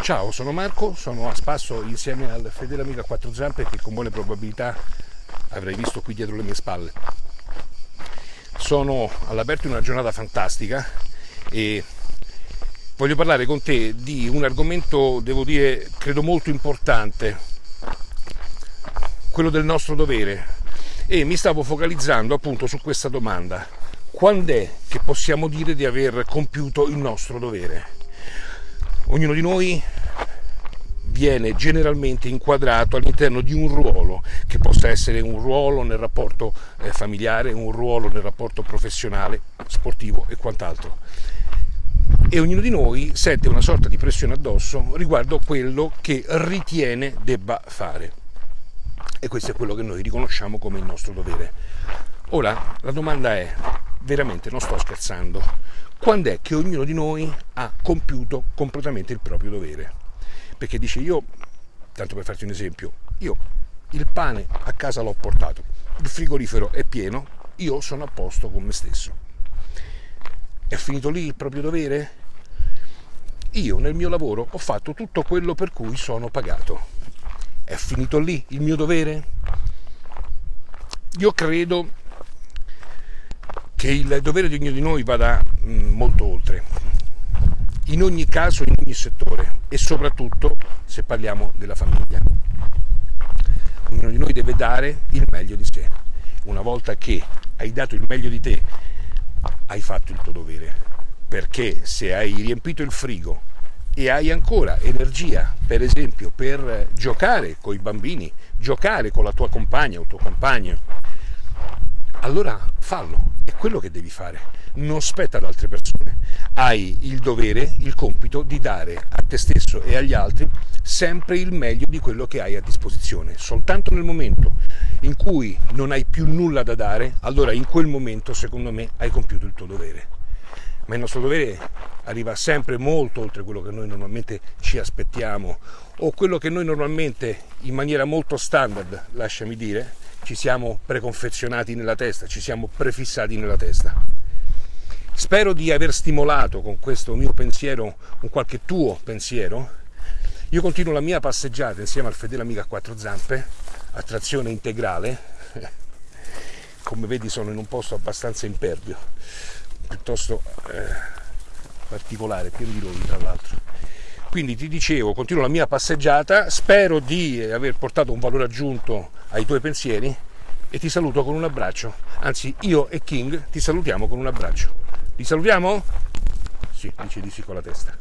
Ciao, sono Marco, sono a spasso insieme al fedele amico a quattro zampe che con buone probabilità avrei visto qui dietro le mie spalle. Sono all'aperto in una giornata fantastica e voglio parlare con te di un argomento, devo dire, credo molto importante, quello del nostro dovere. E mi stavo focalizzando appunto su questa domanda. Quando è che possiamo dire di aver compiuto il nostro dovere? Ognuno di noi viene generalmente inquadrato all'interno di un ruolo, che possa essere un ruolo nel rapporto eh, familiare, un ruolo nel rapporto professionale, sportivo e quant'altro. E ognuno di noi sente una sorta di pressione addosso riguardo quello che ritiene debba fare. E questo è quello che noi riconosciamo come il nostro dovere. Ora, la domanda è, veramente non sto scherzando, quando è che ognuno di noi ha compiuto completamente il proprio dovere. Perché dice io, tanto per farti un esempio, io il pane a casa l'ho portato, il frigorifero è pieno, io sono a posto con me stesso. È finito lì il proprio dovere? Io nel mio lavoro ho fatto tutto quello per cui sono pagato. È finito lì il mio dovere? Io credo che il dovere di ognuno di noi vada mm, molto oltre, in ogni caso, in ogni settore e soprattutto se parliamo della famiglia. Ognuno di noi deve dare il meglio di sé. Una volta che hai dato il meglio di te, hai fatto il tuo dovere, perché se hai riempito il frigo e hai ancora energia, per esempio, per giocare con i bambini, giocare con la tua compagna o tuo compagno, allora fallo, è quello che devi fare, non spetta ad altre persone. Hai il dovere, il compito di dare a te stesso e agli altri sempre il meglio di quello che hai a disposizione. Soltanto nel momento in cui non hai più nulla da dare, allora in quel momento, secondo me, hai compiuto il tuo dovere. Ma il nostro dovere arriva sempre molto oltre quello che noi normalmente ci aspettiamo o quello che noi normalmente in maniera molto standard, lasciami dire, ci siamo preconfezionati nella testa, ci siamo prefissati nella testa. Spero di aver stimolato con questo mio pensiero un qualche tuo pensiero. Io continuo la mia passeggiata insieme al fedele amico a quattro zampe, a trazione integrale. Come vedi sono in un posto abbastanza impervio, piuttosto eh, particolare, pieno di rovi tra l'altro. Quindi ti dicevo, continuo la mia passeggiata, spero di aver portato un valore aggiunto ai tuoi pensieri e ti saluto con un abbraccio. Anzi, io e King ti salutiamo con un abbraccio. Li salutiamo? Sì, dice di sì con la testa.